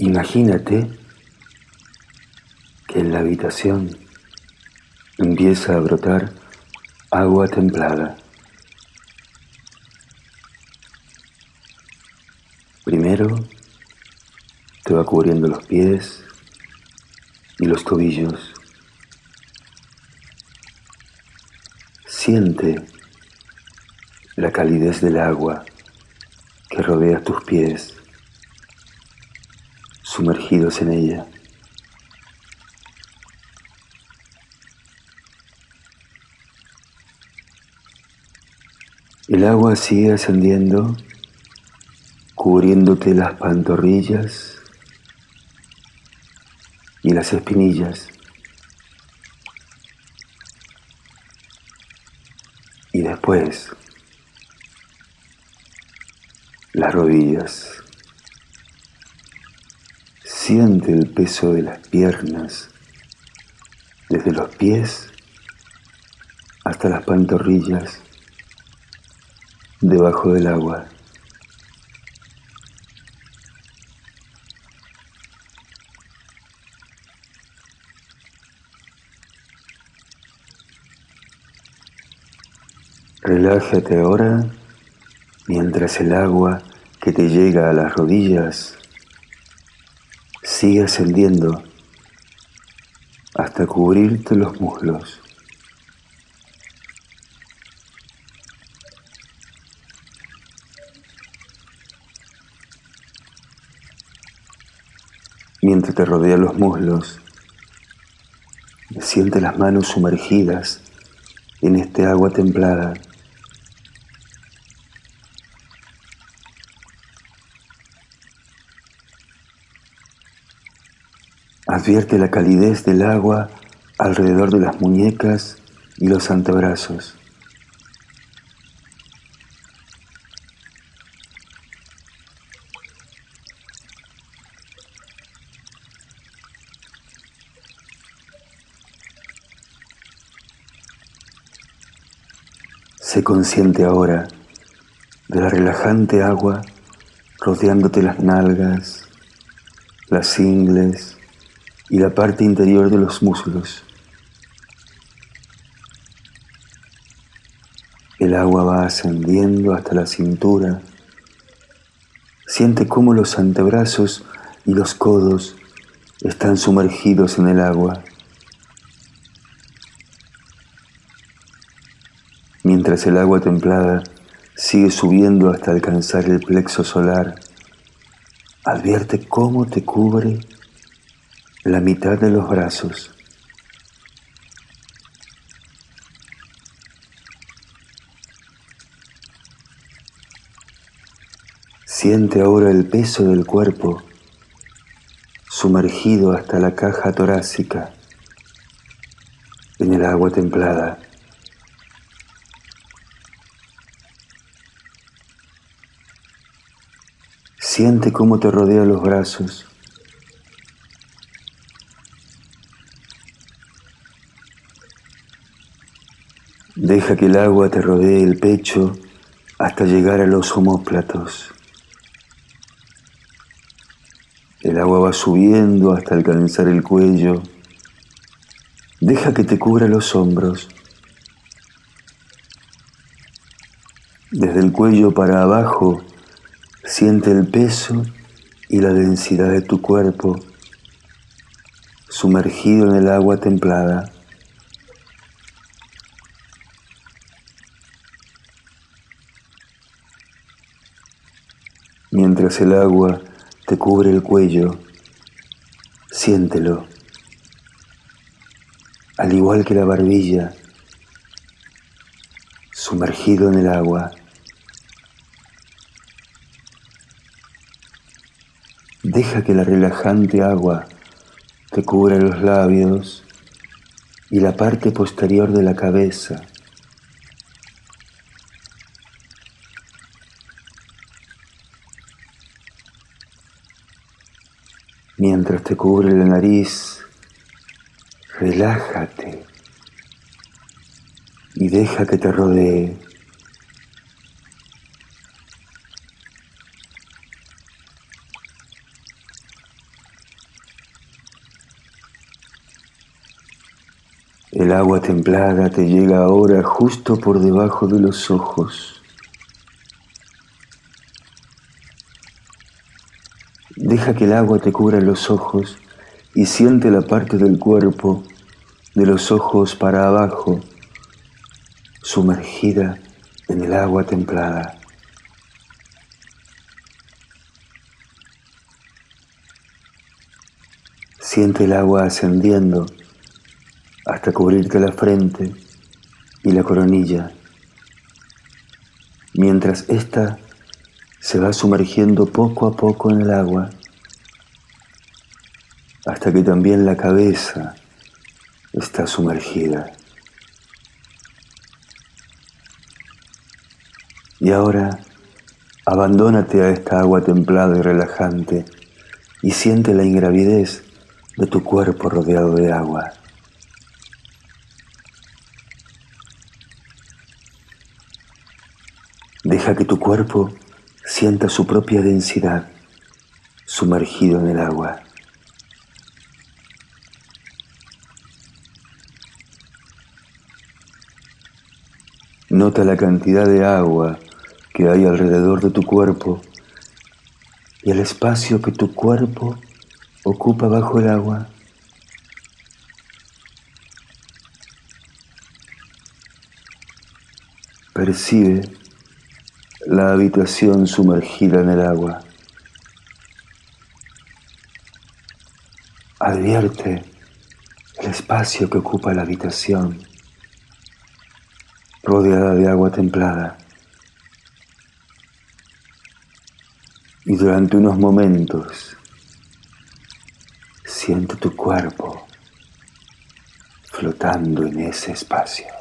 Imagínate que en la habitación empieza a brotar agua templada. Primero te va cubriendo los pies y los tobillos. Siente la calidez del agua que rodea tus pies, sumergidos en ella. El agua sigue ascendiendo, cubriéndote las pantorrillas y las espinillas. Y después las rodillas. Siente el peso de las piernas, desde los pies hasta las pantorrillas, debajo del agua. Relájate ahora mientras el agua que te llega a las rodillas sigue ascendiendo hasta cubrirte los muslos. Mientras te rodea los muslos, siente las manos sumergidas en este agua templada. Advierte la calidez del agua alrededor de las muñecas y los antebrazos. Sé consciente ahora de la relajante agua rodeándote las nalgas, las ingles, y la parte interior de los muslos. El agua va ascendiendo hasta la cintura. Siente cómo los antebrazos y los codos están sumergidos en el agua. Mientras el agua templada sigue subiendo hasta alcanzar el plexo solar, advierte cómo te cubre la mitad de los brazos. Siente ahora el peso del cuerpo sumergido hasta la caja torácica en el agua templada. Siente cómo te rodea los brazos Deja que el agua te rodee el pecho hasta llegar a los homóplatos. El agua va subiendo hasta alcanzar el cuello. Deja que te cubra los hombros. Desde el cuello para abajo, siente el peso y la densidad de tu cuerpo sumergido en el agua templada. Mientras el agua te cubre el cuello, siéntelo, al igual que la barbilla, sumergido en el agua. Deja que la relajante agua te cubra los labios y la parte posterior de la cabeza. Mientras te cubre la nariz, relájate y deja que te rodee. El agua templada te llega ahora justo por debajo de los ojos. Deja que el agua te cubra los ojos y siente la parte del cuerpo de los ojos para abajo sumergida en el agua templada. Siente el agua ascendiendo hasta cubrirte la frente y la coronilla, mientras ésta se va sumergiendo poco a poco en el agua, hasta que también la cabeza está sumergida. Y ahora abandónate a esta agua templada y relajante y siente la ingravidez de tu cuerpo rodeado de agua. Deja que tu cuerpo sienta su propia densidad sumergido en el agua. Nota la cantidad de agua que hay alrededor de tu cuerpo y el espacio que tu cuerpo ocupa bajo el agua. Percibe la habitación sumergida en el agua. Advierte el espacio que ocupa la habitación, rodeada de agua templada. Y durante unos momentos siente tu cuerpo flotando en ese espacio.